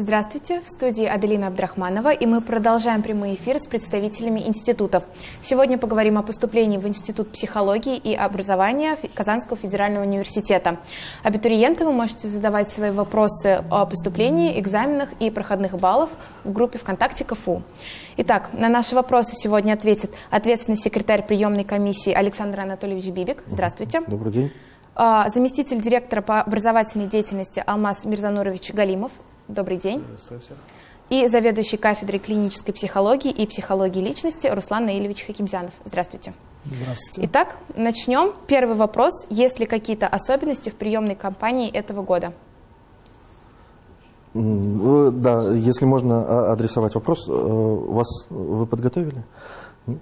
Здравствуйте, в студии Аделина Абдрахманова, и мы продолжаем прямой эфир с представителями институтов. Сегодня поговорим о поступлении в Институт психологии и образования Казанского федерального университета. Абитуриенты, вы можете задавать свои вопросы о поступлении, экзаменах и проходных баллов в группе ВКонтакте КФУ. Итак, на наши вопросы сегодня ответит ответственный секретарь приемной комиссии Александр Анатольевич Бибик. Здравствуйте. Добрый день. А, заместитель директора по образовательной деятельности Алмаз Мирзанурович Галимов. Добрый день. И заведующий кафедрой клинической психологии и психологии личности Руслан Наилевич Хакимзянов. Здравствуйте. Здравствуйте. Итак, начнем. Первый вопрос. Есть ли какие-то особенности в приемной кампании этого года? Да, если можно а, адресовать вопрос, э, вас вы подготовили? Ну,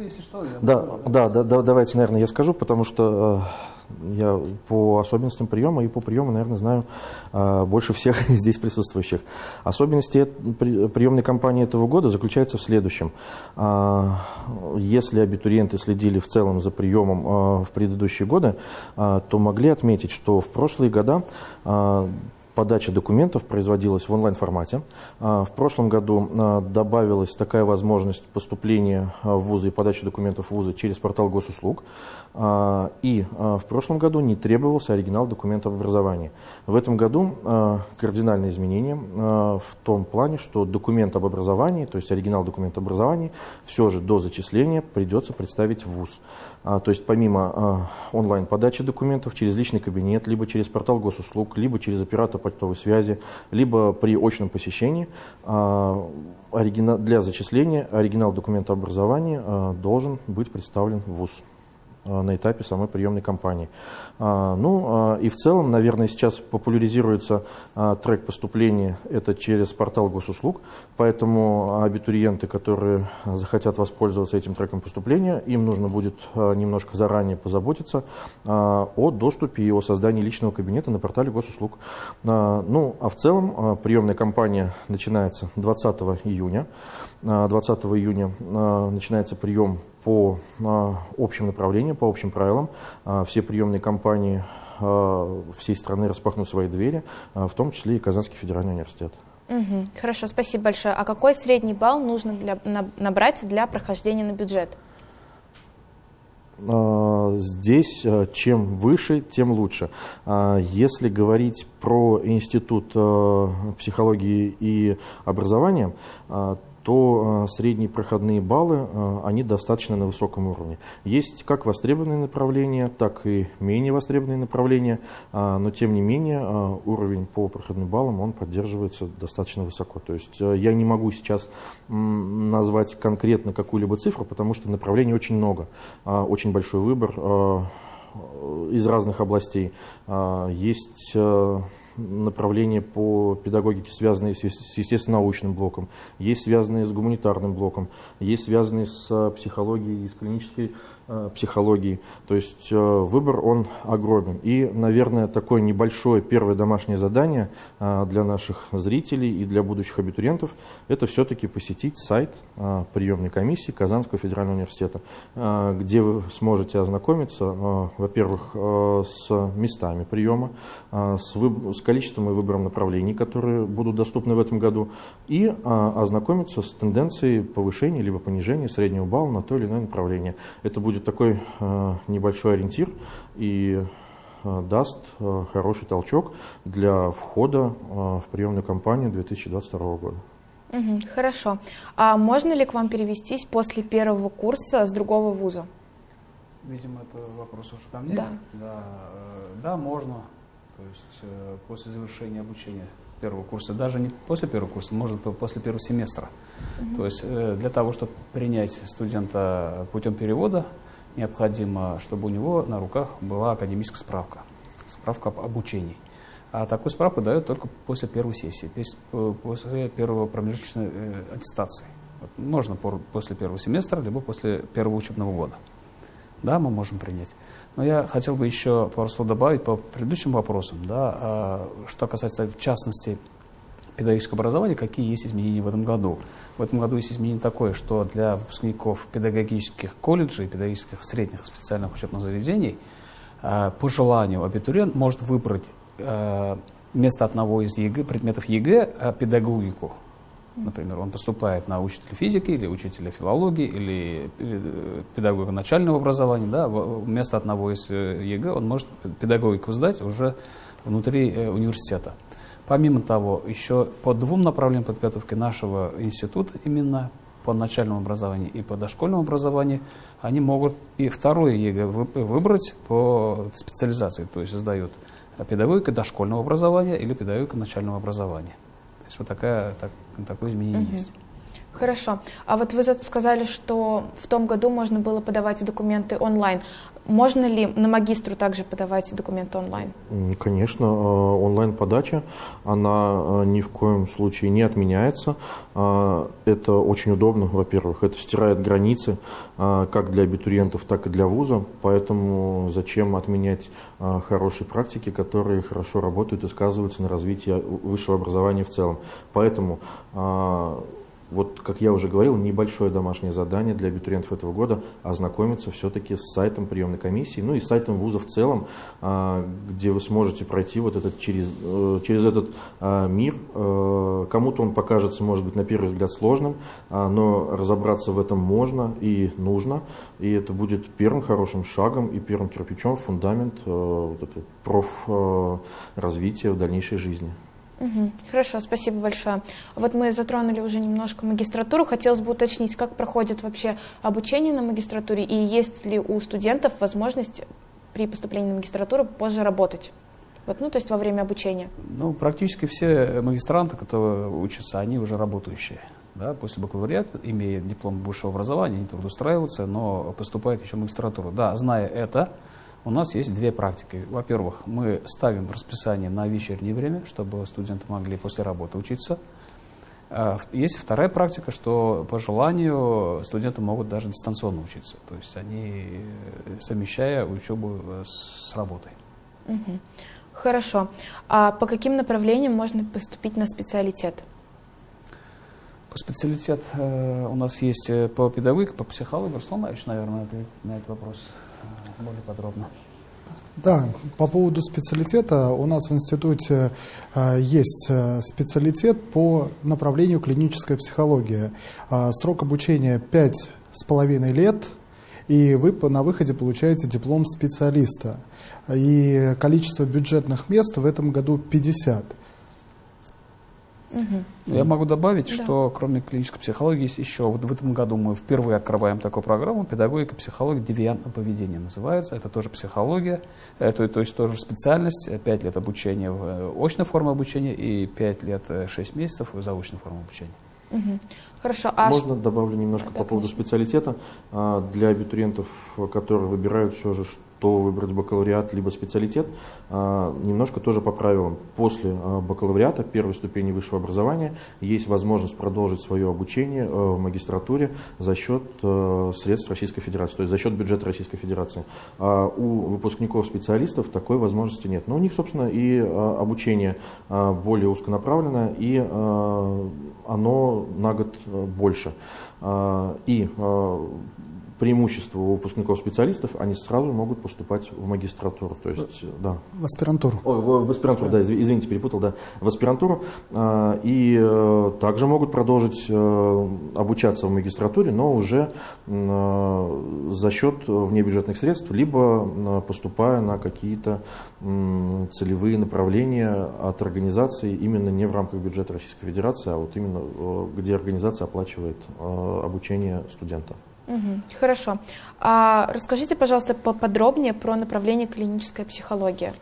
если что, я да, да, да, да, давайте, наверное, я скажу, потому что э, я по особенностям приема и по приему, наверное, знаю э, больше всех здесь присутствующих. Особенности приемной кампании этого года заключаются в следующем. Э, если абитуриенты следили в целом за приемом в предыдущие годы, то могли отметить, что в прошлые года подача документов производилась в онлайн-формате. А, в прошлом году а, добавилась такая возможность поступления а, в вузы и подачи документов в вузы через портал госуслуг. И в прошлом году не требовался оригинал документа об образовании. В этом году кардинальные изменения в том плане, что документ об образовании, то есть оригинал документа об образовании, все же до зачисления придется представить в ВУЗ. То есть помимо онлайн-подачи документов через личный кабинет, либо через портал госуслуг, либо через оператор почтовой связи, либо при очном посещении для зачисления оригинал документа образования должен быть представлен в ВУЗ. Э, на этапе самой приемной кампании. А, ну а, и в целом, наверное, сейчас популяризируется а, трек поступления, это через портал госуслуг, поэтому абитуриенты, которые захотят воспользоваться этим треком поступления, им нужно будет немножко заранее позаботиться о доступе и о создании личного кабинета на портале госуслуг. Ну а в целом приемная кампания начинается 20 июня. 20 июня начинается прием по общим направлениям, по общим правилам. А, все приемные компании а, всей страны распахнут свои двери, а, в том числе и Казанский федеральный университет. Угу, хорошо, спасибо большое. А какой средний балл нужно для, набрать для прохождения на бюджет? Здесь чем выше, тем лучше. Если говорить про Институт психологии и образования, то э, средние проходные баллы, э, они достаточно на высоком уровне. Есть как востребованные направления, так и менее востребованные направления, э, но тем не менее уровень по проходным баллам, он поддерживается достаточно высоко. То есть я не могу сейчас назвать конкретно какую-либо цифру, потому что направлений очень много, очень большой выбор из разных областей. Есть направления по педагогике, связанные с естественно-научным блоком, есть связанные с гуманитарным блоком, есть связанные с психологией, с клинической психологии. То есть э, выбор, он огромен. И, наверное, такое небольшое первое домашнее задание э, для наших зрителей и для будущих абитуриентов, это все-таки посетить сайт приемной комиссии Казанского федерального университета, где вы сможете ознакомиться, во-первых, с местами приема, с, выб... с количеством и выбором направлений, которые будут доступны в этом году, и ознакомиться с тенденцией повышения либо понижения среднего балла на то или иное направление. Это будет будет такой э, небольшой ориентир и э, даст э, хороший толчок для входа в приемную кампанию 2022 года. Угу, хорошо. А можно ли к вам перевестись после первого курса с другого вуза? Видимо, это вопрос уже ко мне. Да. Да, да можно. То есть после завершения обучения первого курса, даже не после первого курса, может после первого семестра. Угу. То есть для того, чтобы принять студента путем перевода, необходимо, чтобы у него на руках была академическая справка, справка об обучении. А такую справку дают только после первой сессии, после первого промежуточной э, аттестации. Можно после первого семестра, либо после первого учебного года. Да, мы можем принять. Но я хотел бы еще пару слов добавить по предыдущим вопросам. Да, а, что касается, в частности, педагогического образования, какие есть изменения в этом году. В этом году есть изменение такое, что для выпускников педагогических колледжей, педагогических средних специальных учебных заведений, э, по желанию абитуриент может выбрать э, вместо одного из ЕГЭ, предметов ЕГЭ педагогику. Например, он поступает на учителя физики или учителя филологии или педагога начального образования. Да, вместо одного из ЕГЭ он может педагогику сдать уже внутри университета. Помимо того, еще по двум направлениям подготовки нашего института, именно по начальному образованию и по дошкольному образованию, они могут и второе ЕГЭ выбрать по специализации, то есть сдают педагогика дошкольного образования или педагогика начального образования. То есть вот такая, так, такое изменение угу. есть. Хорошо. А вот вы сказали, что в том году можно было подавать документы онлайн. Можно ли на магистратуру также подавать документы онлайн? Конечно, э, онлайн-подача, она э, ни в коем случае не отменяется. Э, это очень удобно, во-первых. Это стирает границы как для абитуриентов, так и для вуза. Поэтому зачем отменять хорошие практики, которые хорошо работают и сказываются на развитии высшего образования в целом. Поэтому вот, как я уже говорил, небольшое домашнее задание для абитуриентов этого года ознакомиться все-таки с сайтом приемной комиссии, ну и сайтом вуза в целом, а, где вы сможете пройти вот этот через, э, через этот а, мир. Э, кому-то он покажется, может быть, на первый взгляд сложным, а, но разобраться в этом можно и нужно, и это будет первым хорошим шагом и первым кирпичом фундамент э, вот профразвития в дальнейшей жизни. Угу. Хорошо, спасибо большое. Вот мы затронули уже немножко магистратуру. Хотелось бы уточнить, как проходит вообще обучение на магистратуре и есть ли у студентов возможность при поступлении на магистратуру позже работать? Вот, ну, то есть во время обучения. Ну, практически все магистранты, которые учатся, они уже работающие. Да, после бакалавриата, имея диплом высшего образования, они трудоустраиваются, но поступают еще в магистратуру. Да, зная это, у нас есть две практики. Во-первых, мы ставим расписание на вечернее время, чтобы студенты могли после работы учиться. А, есть вторая практика, что по желанию студенты могут даже дистанционно учиться. То есть они, э, совмещая учебу э, с работой. Угу. Хорошо. А по каким направлениям можно поступить на специалитет? По специалитет э, у нас есть по педагогике, по психологии. Руслан Марьевич, наверное, ответит на этот вопрос более подробно. Да, по поводу специалитета у нас в институте э, есть э, специалитет по направлению клиническая психология. Э, срок обучения пять с половиной лет, и вы на выходе получаете диплом специалиста. И количество бюджетных мест в этом году 50. Угу. Я могу добавить, да. что кроме клинической психологии есть еще, вот в этом году мы впервые открываем такую программу, педагогика, психология, девиантное поведение называется, это тоже психология, это, то есть тоже специальность, 5 лет обучения в э, очной форме обучения и 5 лет 6 э, месяцев в заочной форме обучения. Угу. Хорошо. А Можно добавлю немножко да, по поводу конечно. специалитета. А, для абитуриентов, которые выбирают все же, что выбрать бакалавриат либо специалитет, а, немножко тоже по правилам. После а, бакалавриата, первой ступени высшего образования, есть возможность продолжить свое обучение в магистратуре за счет средств Российской Федерации, то есть за счет бюджета Российской Федерации. У выпускников специалистов такой возможности нет. Но у них, собственно, и обучение более узконаправленное, и оно на год больше. И преимущество у выпускников специалистов, они сразу могут поступать в магистратуру. То есть, да. В аспирантуру. Ой, в, в аспирантуру, да, извините, перепутал, да. В аспирантуру. А, и э, также могут продолжить э, обучаться в магистратуре, но уже э, за счет внебюджетных средств, либо поступая на какие-то целевые направления от организации именно не в рамках бюджета Российской Федерации, а вот именно где организация оплачивает обучение студента. Угу, хорошо. А расскажите, пожалуйста, поподробнее про направление клиническая психология.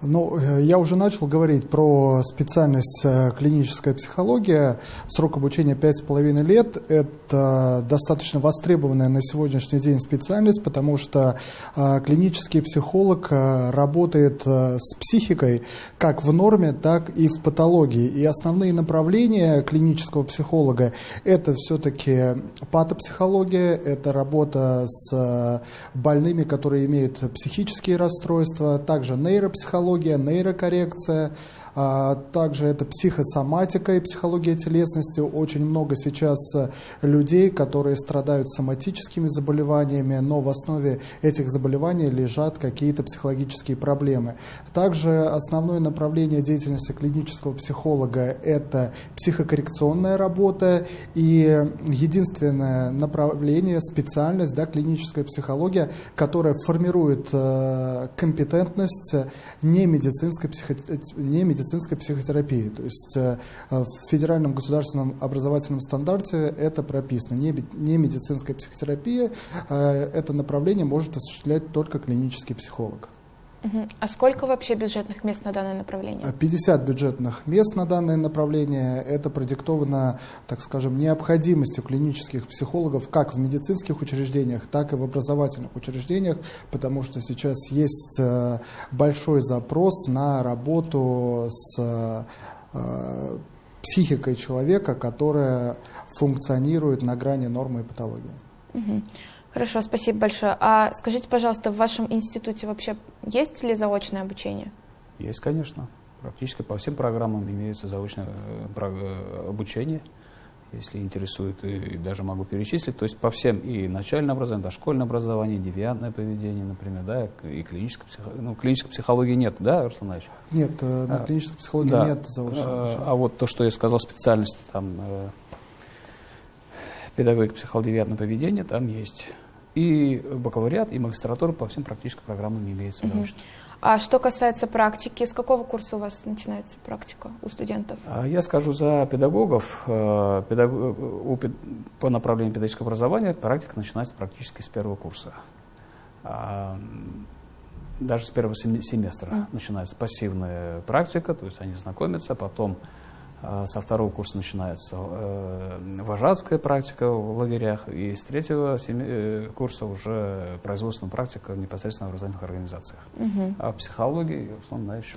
Ну, э, я уже начал говорить про специальность э, клиническая психология. Срок обучения 5,5 лет. Это достаточно востребованная на сегодняшний день специальность, потому что э, клинический психолог работает с психикой как в норме, так и в патологии. И основные направления клинического психолога – это все-таки патопсихология, это работа с больными, которые имеют психические расстройства, также нейропсихология, нейрокоррекция, А также это психосоматика и психология телесности. Очень много сейчас людей, которые страдают соматическими заболеваниями, но в основе этих заболеваний лежат какие-то психологические проблемы. Также основное направление деятельности клинического психолога – это психокоррекционная работа и единственное направление, специальность, да, клиническая психология, которая формирует э, компетентность не медицинской, психо, не медицинской психотерапии. То есть э, в федеральном государственном образовательном стандарте это прописано. Не, не медицинская психотерапия, э, это направление может осуществлять только клинический психолог. А сколько вообще бюджетных мест на данное направление? 50 бюджетных мест на данное направление. Это продиктовано, так скажем, необходимостью клинических психологов как в медицинских учреждениях, так и в образовательных учреждениях, потому что сейчас есть э, большой запрос на работу с э, психикой человека, которая функционирует на грани нормы и патологии. Угу. Хорошо, спасибо большое. А скажите, пожалуйста, в вашем институте вообще есть ли заочное обучение? Есть, конечно. Практически по всем программам имеется заочное э, э, обучение, если интересует, и даже могу перечислить. То есть по всем и начальное образование, дошкольное образование, девиантное поведение, например, да, и клинической психологии. Ну, клинической психологии нет, да, Руслан Ильич? Нет, э, на а, клинической психологии да. нет заочного обучения. А вот то, что я сказал, специальность там педагогика психолого-девиантного поведения там есть. И бакалавриат, и магистратура по всем практическим программам имеется угу. научно. А что касается практики, с какого курса у вас начинается практика у студентов? А я скажу за педагогов. Э, педаг... По направлению педагогического образования практика начинается практически с первого курса. А, даже с первого семестра mm. начинается пассивная практика, то есть они знакомятся, потом со второго курса начинается э, вожатская практика в лагерях, и с третьего э, курса уже производственная практика непосредственно в образовательных организациях. Угу. А психологии, в основном, дальше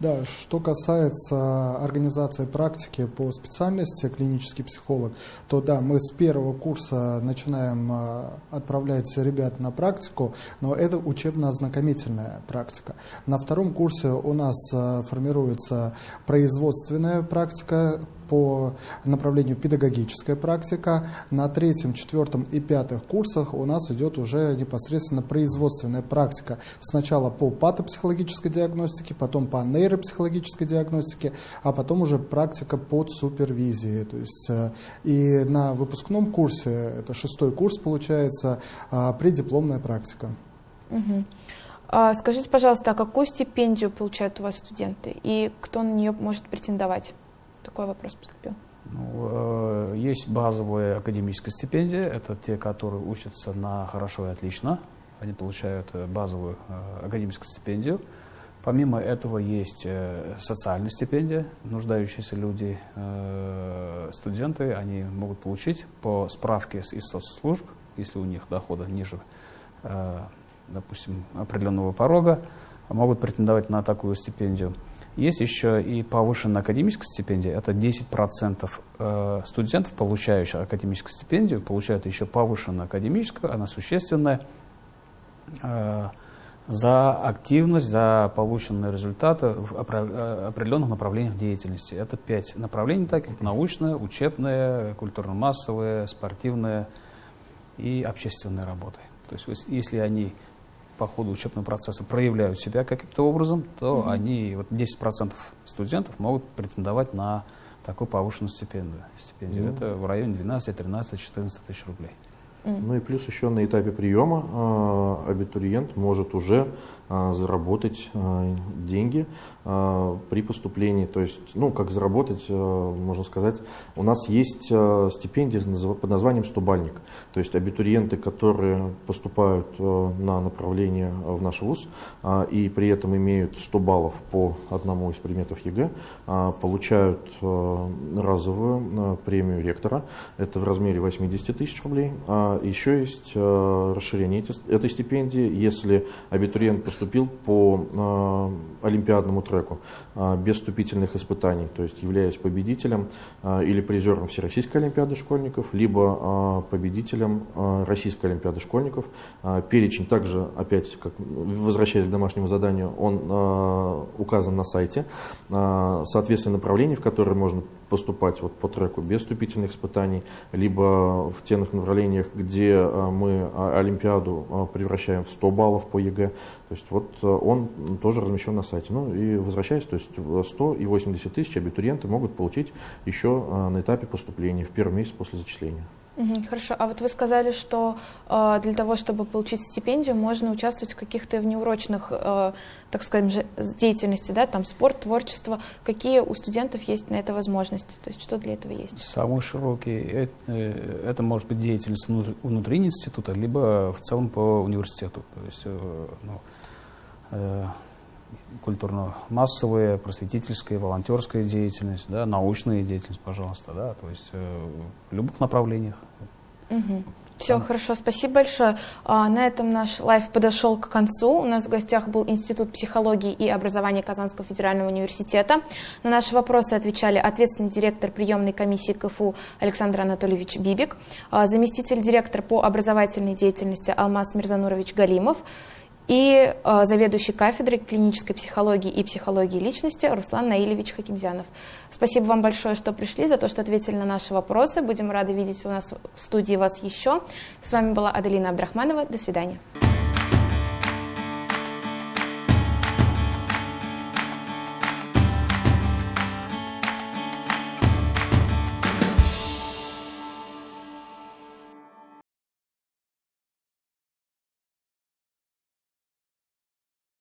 да, что касается организации практики по специальности клинический психолог, то да, мы с первого курса начинаем а, отправлять ребят на практику, но это учебно-ознакомительная практика. На втором курсе у нас а, формируется производственная практика, по направлению педагогическая практика. На третьем, четвертом и пятых курсах у нас идет уже непосредственно производственная практика. Сначала по патопсихологической диагностике, потом по нейропсихологической диагностике, а потом уже практика под супервизией. То есть, э, и на выпускном курсе, это шестой курс получается, а, преддипломная практика. Угу. Скажите, пожалуйста, а какую стипендию получают у вас студенты и кто на нее может претендовать? Такой вопрос поступил. Ну, э, есть базовая академическая стипендия. Это те, которые учатся на хорошо и отлично. Они получают э, базовую э, академическую стипендию. Помимо этого есть э, социальная стипендия. Нуждающиеся люди, э, студенты, они могут получить по справке из соцслужб, если у них дохода ниже, э, допустим, определенного порога, могут претендовать на такую стипендию. Есть еще и повышенная академическая стипендия. Это 10% э, студентов, получающих академическую стипендию, получают еще повышенную академическую, она существенная, э, за активность, за полученные результаты в э, определенных направлениях деятельности. Это пять направлений таких, научная, учебная, культурно-массовая, спортивная и общественная работа. То есть если они по ходу учебного процесса проявляют себя каким-то образом, то mm-hmm. они, вот 10% студентов могут претендовать на такую повышенную стипендию. стипендию. Mm-hmm. Это в районе 12, 13, 14 тысяч рублей. Ну и плюс еще на этапе приема э, абитуриент может уже э, заработать э, деньги при поступлении. То есть, ну, как заработать, можно сказать, у нас есть стипендия под названием «Стобалльник». То есть абитуриенты, которые поступают на направление в наш ВУЗ и при этом имеют 100 баллов по одному из предметов ЕГЭ, получают разовую премию ректора. Это в размере 80 тысяч рублей. А еще есть э, расширение этой стипендии, если абитуриент поступил по олимпиадному треку без вступительных испытаний, то есть являясь победителем или призером Всероссийской олимпиады школьников, либо победителем Российской олимпиады школьников. Перечень также, опять, как, возвращаясь к домашнему заданию, он указан на сайте. Соответственно, направлений, в которые можно поступать вот по треку без вступительных испытаний, либо в тех направлениях, где а, мы а, Олимпиаду а, превращаем в 100 баллов по ЕГЭ. То есть вот он тоже размещен на сайте. Ну и возвращаясь, то есть 100 и 80 тысяч абитуриенты могут получить еще на этапе поступления в первый месяц после зачисления. Хорошо. А вот вы сказали, что э, для того, чтобы получить стипендию, можно участвовать в каких-то внеурочных, э, так скажем, деятельности, да, там спорт, творчество. Какие у студентов есть на это возможности? То есть что для этого есть? Самый широкий. Это, э, это может быть деятельность внутри, института, либо в целом по университету. То есть, э, ну, э, культурно-массовая, просветительская, волонтерская деятельность, да, научная деятельность, пожалуйста, да, то есть э, в любых направлениях. Угу. Все, Там. хорошо, спасибо большое. А, на этом наш лайв подошел к концу. У нас в гостях был Институт психологии и образования Казанского федерального университета. На наши вопросы отвечали ответственный директор приемной комиссии КФУ Александр Анатольевич Бибик, а, заместитель директора по образовательной деятельности Алмаз Мирзанурович Галимов, и э, заведующий кафедрой клинической психологии и психологии личности Руслан Наилевич Хакимзянов. Спасибо вам большое, что пришли, за то, что ответили на наши вопросы. Будем рады видеть у нас в студии вас еще. С вами была Аделина Абдрахманова. До свидания.